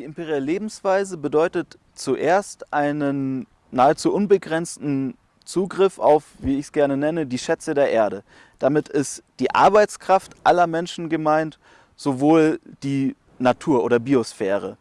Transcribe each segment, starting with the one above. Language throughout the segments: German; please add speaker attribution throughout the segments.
Speaker 1: Die imperiale Lebensweise bedeutet zuerst einen nahezu unbegrenzten Zugriff auf, wie ich es gerne nenne, die Schätze der Erde. Damit ist die Arbeitskraft aller Menschen gemeint, sowohl die Natur oder Biosphäre,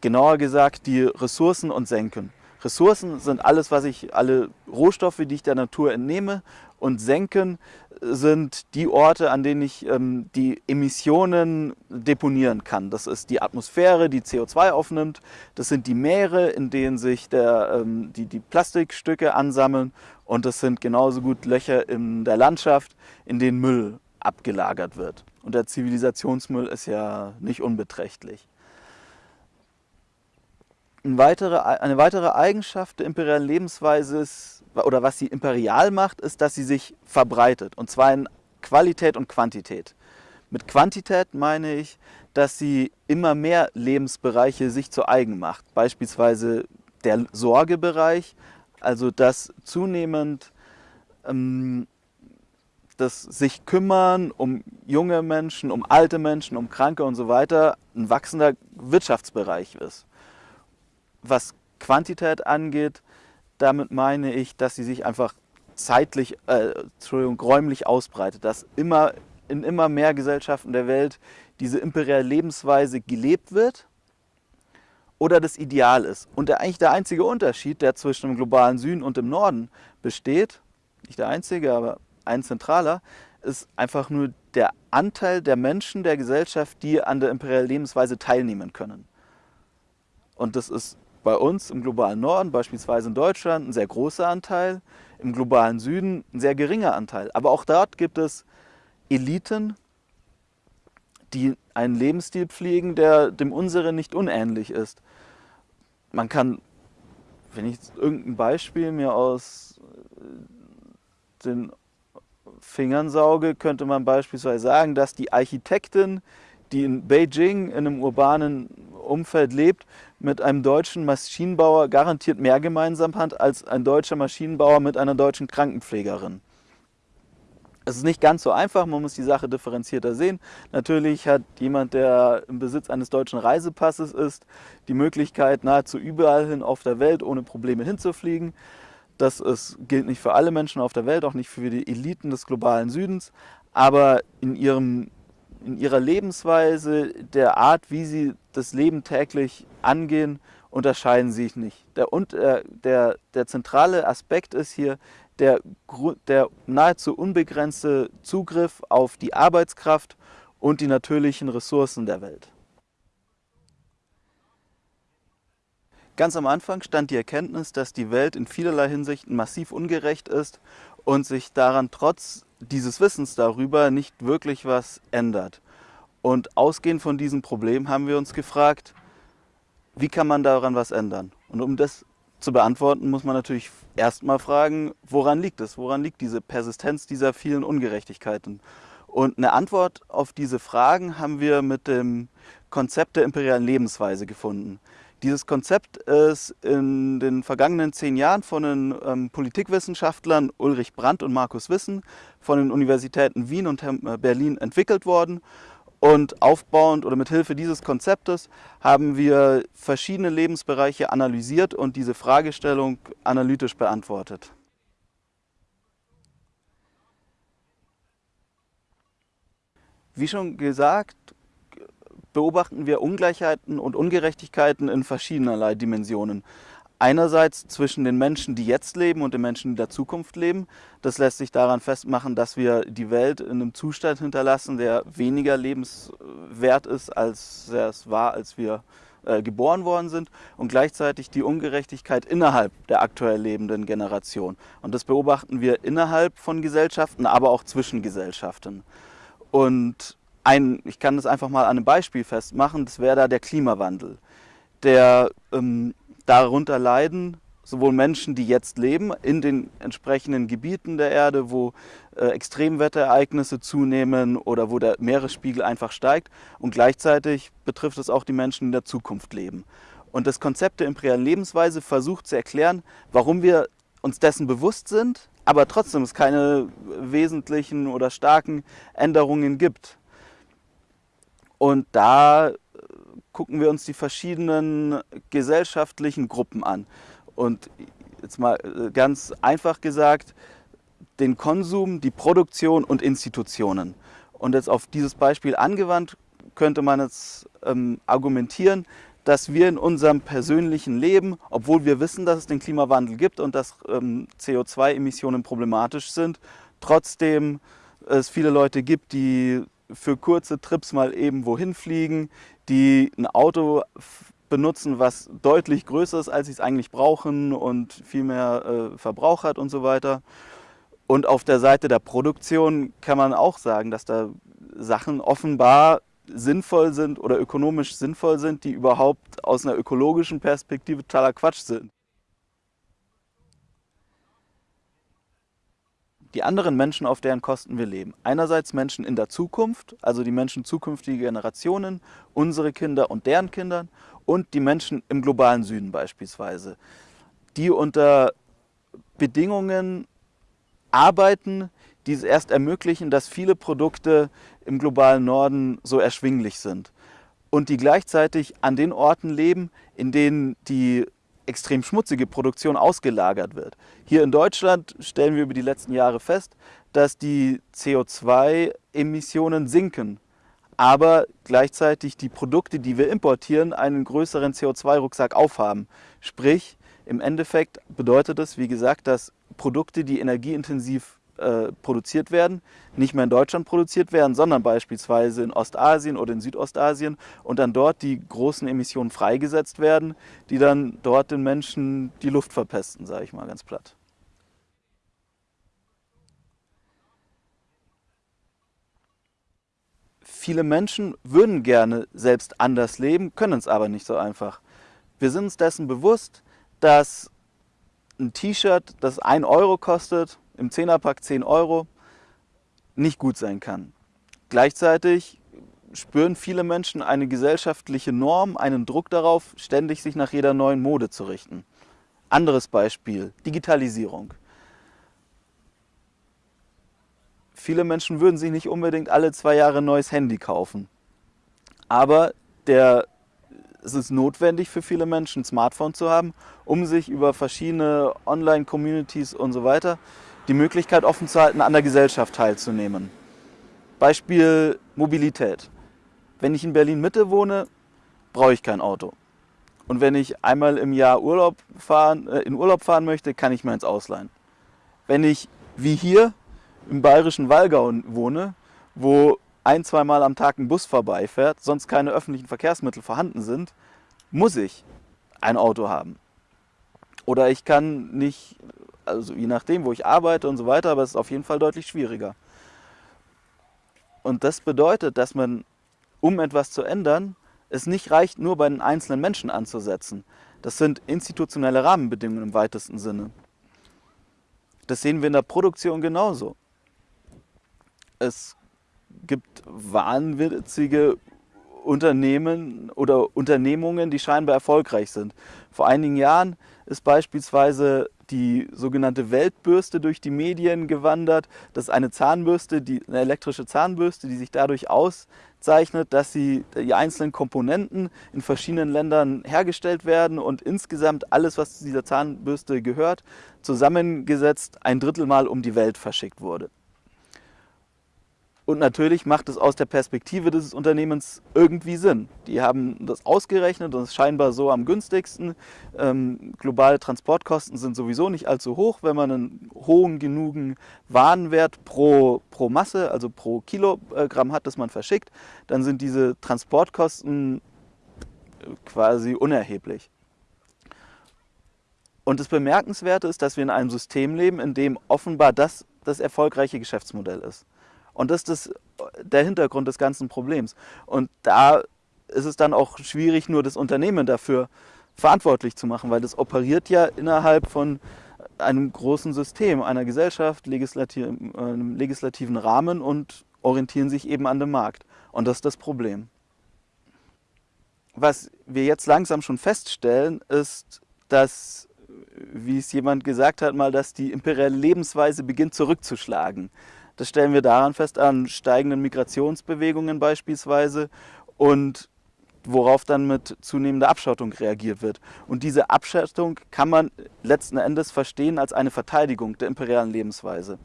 Speaker 1: genauer gesagt die Ressourcen und Senken. Ressourcen sind alles, was ich, alle Rohstoffe, die ich der Natur entnehme und Senken sind die Orte, an denen ich ähm, die Emissionen deponieren kann. Das ist die Atmosphäre, die CO2 aufnimmt. Das sind die Meere, in denen sich der, ähm, die, die Plastikstücke ansammeln. Und das sind genauso gut Löcher in der Landschaft, in denen Müll abgelagert wird. Und der Zivilisationsmüll ist ja nicht unbeträchtlich. Eine weitere, eine weitere Eigenschaft der imperialen Lebensweise ist, oder was sie imperial macht, ist, dass sie sich verbreitet. Und zwar in Qualität und Quantität. Mit Quantität meine ich, dass sie immer mehr Lebensbereiche sich zu eigen macht. Beispielsweise der Sorgebereich, also dass zunehmend ähm, das sich kümmern um junge Menschen, um alte Menschen, um Kranke und so weiter ein wachsender Wirtschaftsbereich ist. Was Quantität angeht, damit meine ich, dass sie sich einfach zeitlich, äh, Entschuldigung, räumlich ausbreitet, dass immer in immer mehr Gesellschaften der Welt diese imperiale Lebensweise gelebt wird oder das Ideal ist. Und der, eigentlich der einzige Unterschied, der zwischen dem globalen Süden und dem Norden besteht, nicht der einzige, aber ein zentraler, ist einfach nur der Anteil der Menschen der Gesellschaft, die an der imperialen Lebensweise teilnehmen können. Und das ist bei uns im globalen Norden, beispielsweise in Deutschland, ein sehr großer Anteil, im globalen Süden ein sehr geringer Anteil. Aber auch dort gibt es Eliten, die einen Lebensstil pflegen, der dem unseren nicht unähnlich ist. Man kann, wenn ich irgendein Beispiel mir aus äh, den Fingern sauge, könnte man beispielsweise sagen, dass die Architektin, die in Beijing in einem urbanen Umfeld lebt, mit einem deutschen Maschinenbauer garantiert mehr gemeinsam hat als ein deutscher Maschinenbauer mit einer deutschen Krankenpflegerin. Es ist nicht ganz so einfach, man muss die Sache differenzierter sehen. Natürlich hat jemand, der im Besitz eines deutschen Reisepasses ist, die Möglichkeit, nahezu überall hin auf der Welt ohne Probleme hinzufliegen. Das ist, gilt nicht für alle Menschen auf der Welt, auch nicht für die Eliten des globalen Südens. Aber in ihrem in ihrer Lebensweise, der Art, wie sie das Leben täglich angehen, unterscheiden sich nicht. Der, und, äh, der, der zentrale Aspekt ist hier der, der nahezu unbegrenzte Zugriff auf die Arbeitskraft und die natürlichen Ressourcen der Welt. Ganz am Anfang stand die Erkenntnis, dass die Welt in vielerlei Hinsichten massiv ungerecht ist und sich daran trotz dieses Wissens darüber nicht wirklich was ändert. Und ausgehend von diesem Problem haben wir uns gefragt, wie kann man daran was ändern? Und um das zu beantworten, muss man natürlich erstmal fragen, woran liegt es? Woran liegt diese Persistenz dieser vielen Ungerechtigkeiten? Und eine Antwort auf diese Fragen haben wir mit dem Konzept der imperialen Lebensweise gefunden. Dieses Konzept ist in den vergangenen zehn Jahren von den ähm, Politikwissenschaftlern Ulrich Brandt und Markus Wissen von den Universitäten Wien und äh, Berlin entwickelt worden. Und aufbauend oder mit Hilfe dieses Konzeptes haben wir verschiedene Lebensbereiche analysiert und diese Fragestellung analytisch beantwortet. Wie schon gesagt, beobachten wir Ungleichheiten und Ungerechtigkeiten in verschiedenerlei Dimensionen. Einerseits zwischen den Menschen, die jetzt leben und den Menschen, die der Zukunft leben. Das lässt sich daran festmachen, dass wir die Welt in einem Zustand hinterlassen, der weniger lebenswert ist, als er es war, als wir äh, geboren worden sind. Und gleichzeitig die Ungerechtigkeit innerhalb der aktuell lebenden Generation. Und das beobachten wir innerhalb von Gesellschaften, aber auch zwischen Gesellschaften. Und ein, ich kann das einfach mal an einem Beispiel festmachen, das wäre da der Klimawandel. Der ähm, darunter leiden sowohl Menschen, die jetzt leben, in den entsprechenden Gebieten der Erde, wo äh, Extremwetterereignisse zunehmen oder wo der Meeresspiegel einfach steigt. Und gleichzeitig betrifft es auch die Menschen, die in der Zukunft leben. Und das Konzept der imperialen Lebensweise versucht zu erklären, warum wir uns dessen bewusst sind, aber trotzdem es keine wesentlichen oder starken Änderungen gibt. Und da gucken wir uns die verschiedenen gesellschaftlichen Gruppen an. Und jetzt mal äh, ganz einfach gesagt, den Konsum, die Produktion und Institutionen. Und jetzt auf dieses Beispiel angewandt könnte man jetzt ähm, argumentieren, dass wir in unserem persönlichen Leben, obwohl wir wissen, dass es den Klimawandel gibt und dass ähm, CO2-Emissionen problematisch sind, trotzdem es viele Leute gibt, die für kurze Trips mal eben wohin fliegen, die ein Auto benutzen, was deutlich größer ist, als sie es eigentlich brauchen und viel mehr äh, Verbrauch hat und so weiter. Und auf der Seite der Produktion kann man auch sagen, dass da Sachen offenbar sinnvoll sind oder ökonomisch sinnvoll sind, die überhaupt aus einer ökologischen Perspektive totaler Quatsch sind. Die anderen Menschen, auf deren Kosten wir leben. Einerseits Menschen in der Zukunft, also die Menschen zukünftige Generationen, unsere Kinder und deren Kindern und die Menschen im globalen Süden beispielsweise, die unter Bedingungen arbeiten, die es erst ermöglichen, dass viele Produkte im globalen Norden so erschwinglich sind und die gleichzeitig an den Orten leben, in denen die extrem schmutzige Produktion ausgelagert wird. Hier in Deutschland stellen wir über die letzten Jahre fest, dass die CO2-Emissionen sinken, aber gleichzeitig die Produkte, die wir importieren, einen größeren CO2-Rucksack aufhaben. Sprich, im Endeffekt bedeutet es, wie gesagt, dass Produkte, die energieintensiv äh, produziert werden, nicht mehr in Deutschland produziert werden, sondern beispielsweise in Ostasien oder in Südostasien und dann dort die großen Emissionen freigesetzt werden, die dann dort den Menschen die Luft verpesten, sage ich mal ganz platt. Viele Menschen würden gerne selbst anders leben, können es aber nicht so einfach. Wir sind uns dessen bewusst, dass ein T-Shirt, das 1 Euro kostet, im Zehnerpack 10 Euro, nicht gut sein kann. Gleichzeitig spüren viele Menschen eine gesellschaftliche Norm, einen Druck darauf, ständig sich nach jeder neuen Mode zu richten. Anderes Beispiel, Digitalisierung. Viele Menschen würden sich nicht unbedingt alle zwei Jahre ein neues Handy kaufen. Aber der es ist notwendig für viele Menschen, ein Smartphone zu haben, um sich über verschiedene Online-Communities und so weiter die Möglichkeit offen zu halten, an der Gesellschaft teilzunehmen. Beispiel Mobilität. Wenn ich in Berlin-Mitte wohne, brauche ich kein Auto. Und wenn ich einmal im Jahr Urlaub fahren, äh, in Urlaub fahren möchte, kann ich mir ins ausleihen. Wenn ich wie hier im bayerischen Wallgau wohne, wo ein, zweimal am Tag ein Bus vorbeifährt, sonst keine öffentlichen Verkehrsmittel vorhanden sind, muss ich ein Auto haben. Oder ich kann nicht, also je nachdem, wo ich arbeite und so weiter, aber es ist auf jeden Fall deutlich schwieriger. Und das bedeutet, dass man, um etwas zu ändern, es nicht reicht, nur bei den einzelnen Menschen anzusetzen. Das sind institutionelle Rahmenbedingungen im weitesten Sinne. Das sehen wir in der Produktion genauso. Es gibt wahnwitzige Unternehmen oder Unternehmungen, die scheinbar erfolgreich sind. Vor einigen Jahren ist beispielsweise die sogenannte Weltbürste durch die Medien gewandert. Das ist eine Zahnbürste, die, eine elektrische Zahnbürste, die sich dadurch auszeichnet, dass sie die einzelnen Komponenten in verschiedenen Ländern hergestellt werden und insgesamt alles, was zu dieser Zahnbürste gehört, zusammengesetzt ein Drittel Mal um die Welt verschickt wurde. Und natürlich macht es aus der Perspektive des Unternehmens irgendwie Sinn. Die haben das ausgerechnet und es ist scheinbar so am günstigsten. Ähm, globale Transportkosten sind sowieso nicht allzu hoch. Wenn man einen hohen genugen Warenwert pro, pro Masse, also pro Kilogramm hat, das man verschickt, dann sind diese Transportkosten äh, quasi unerheblich. Und das Bemerkenswerte ist, dass wir in einem System leben, in dem offenbar das das erfolgreiche Geschäftsmodell ist. Und das ist der Hintergrund des ganzen Problems. Und da ist es dann auch schwierig, nur das Unternehmen dafür verantwortlich zu machen, weil das operiert ja innerhalb von einem großen System, einer Gesellschaft, legislativ, einem legislativen Rahmen und orientieren sich eben an dem Markt. Und das ist das Problem. Was wir jetzt langsam schon feststellen, ist, dass, wie es jemand gesagt hat, mal, dass die imperiale Lebensweise beginnt zurückzuschlagen. Das stellen wir daran fest an steigenden Migrationsbewegungen beispielsweise und worauf dann mit zunehmender Abschottung reagiert wird. Und diese Abschottung kann man letzten Endes verstehen als eine Verteidigung der imperialen Lebensweise.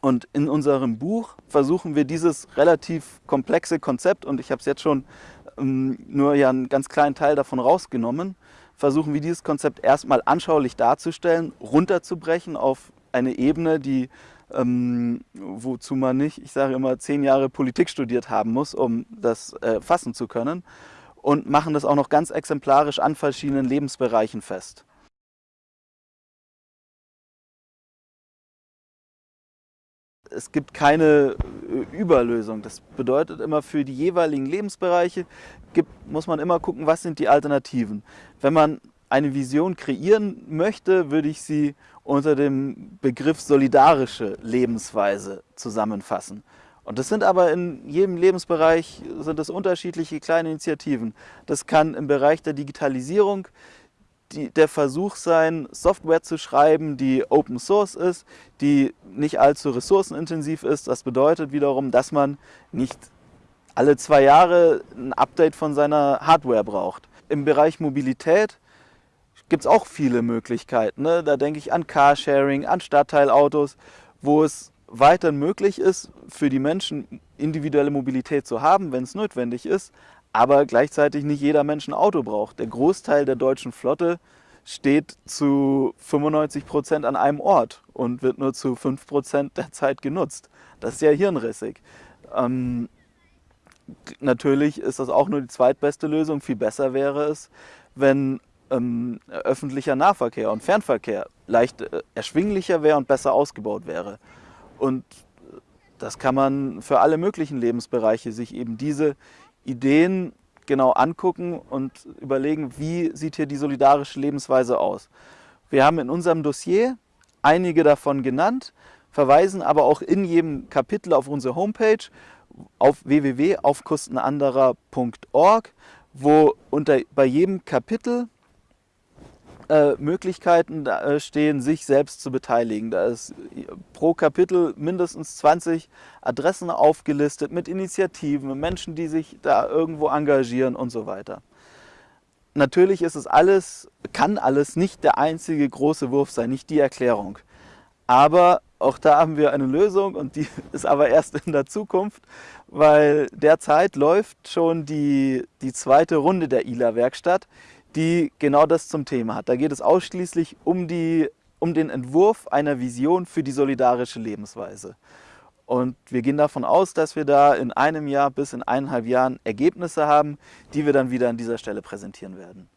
Speaker 1: Und in unserem Buch versuchen wir dieses relativ komplexe Konzept, und ich habe es jetzt schon ähm, nur ja einen ganz kleinen Teil davon rausgenommen, versuchen wir dieses Konzept erstmal anschaulich darzustellen, runterzubrechen auf eine Ebene, die ähm, wozu man nicht, ich sage immer, zehn Jahre Politik studiert haben muss, um das äh, fassen zu können und machen das auch noch ganz exemplarisch an verschiedenen Lebensbereichen fest. Es gibt keine äh, Überlösung. Das bedeutet immer, für die jeweiligen Lebensbereiche gibt, muss man immer gucken, was sind die Alternativen. Wenn man eine Vision kreieren möchte, würde ich sie unter dem Begriff solidarische Lebensweise zusammenfassen. Und das sind aber in jedem Lebensbereich sind das unterschiedliche kleine Initiativen. Das kann im Bereich der Digitalisierung die, der Versuch sein, Software zu schreiben, die Open Source ist, die nicht allzu ressourcenintensiv ist. Das bedeutet wiederum, dass man nicht alle zwei Jahre ein Update von seiner Hardware braucht. Im Bereich Mobilität gibt es auch viele Möglichkeiten. Ne? Da denke ich an Carsharing, an Stadtteilautos, wo es weiter möglich ist, für die Menschen individuelle Mobilität zu haben, wenn es notwendig ist, aber gleichzeitig nicht jeder Mensch ein Auto braucht. Der Großteil der deutschen Flotte steht zu 95 Prozent an einem Ort und wird nur zu 5 Prozent der Zeit genutzt. Das ist ja hirnrissig. Ähm, natürlich ist das auch nur die zweitbeste Lösung. Viel besser wäre es, wenn ähm, öffentlicher Nahverkehr und Fernverkehr leicht äh, erschwinglicher wäre und besser ausgebaut wäre. Und das kann man für alle möglichen Lebensbereiche sich eben diese Ideen genau angucken und überlegen, wie sieht hier die solidarische Lebensweise aus. Wir haben in unserem Dossier einige davon genannt, verweisen aber auch in jedem Kapitel auf unsere Homepage auf www.aufkostenanderer.org, wo unter, bei jedem Kapitel äh, Möglichkeiten äh, stehen, sich selbst zu beteiligen. Da ist pro Kapitel mindestens 20 Adressen aufgelistet mit Initiativen, Menschen, die sich da irgendwo engagieren und so weiter. Natürlich ist es alles, kann alles nicht der einzige große Wurf sein, nicht die Erklärung. Aber auch da haben wir eine Lösung und die ist aber erst in der Zukunft, weil derzeit läuft schon die, die zweite Runde der ILA-Werkstatt, die genau das zum Thema hat. Da geht es ausschließlich um, die, um den Entwurf einer Vision für die solidarische Lebensweise. Und wir gehen davon aus, dass wir da in einem Jahr bis in eineinhalb Jahren Ergebnisse haben, die wir dann wieder an dieser Stelle präsentieren werden.